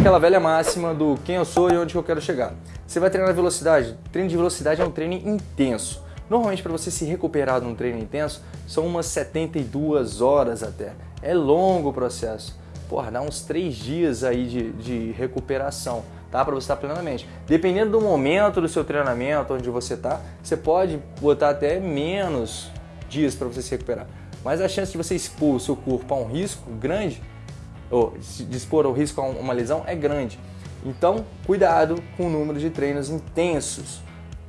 aquela velha máxima do quem eu sou e onde eu quero chegar. Você vai treinar velocidade? Treino de velocidade é um treino intenso. Normalmente para você se recuperar de um treino intenso, são umas 72 horas até. É longo o processo. Porra, dá uns 3 dias aí de, de recuperação, tá? Para você estar plenamente. Dependendo do momento do seu treinamento, onde você está, você pode botar até menos dias para você se recuperar. Mas a chance de você expor o seu corpo a um risco grande, ou de expor o risco a uma lesão, é grande. Então, cuidado com o número de treinos intensos.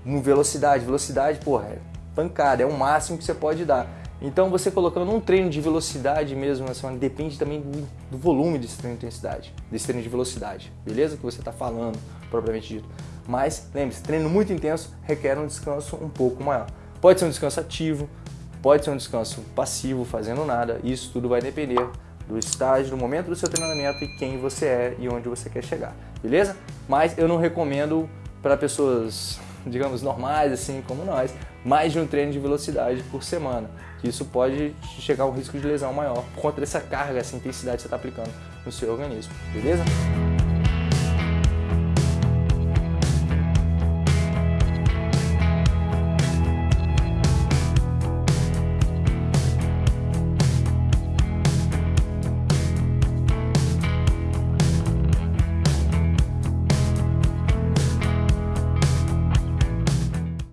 No velocidade, velocidade, porra, é pancada, é o máximo que você pode dar. Então, você colocando um treino de velocidade mesmo na semana, depende também do, do volume desse treino de intensidade, desse treino de velocidade, beleza? Que você está falando, propriamente dito. Mas, lembre-se, treino muito intenso requer um descanso um pouco maior. Pode ser um descanso ativo, Pode ser um descanso passivo, fazendo nada, isso tudo vai depender do estágio, do momento do seu treinamento e quem você é e onde você quer chegar, beleza? Mas eu não recomendo para pessoas, digamos, normais, assim como nós, mais de um treino de velocidade por semana, isso pode chegar a um risco de lesão maior por conta dessa carga, essa intensidade que você está aplicando no seu organismo, beleza?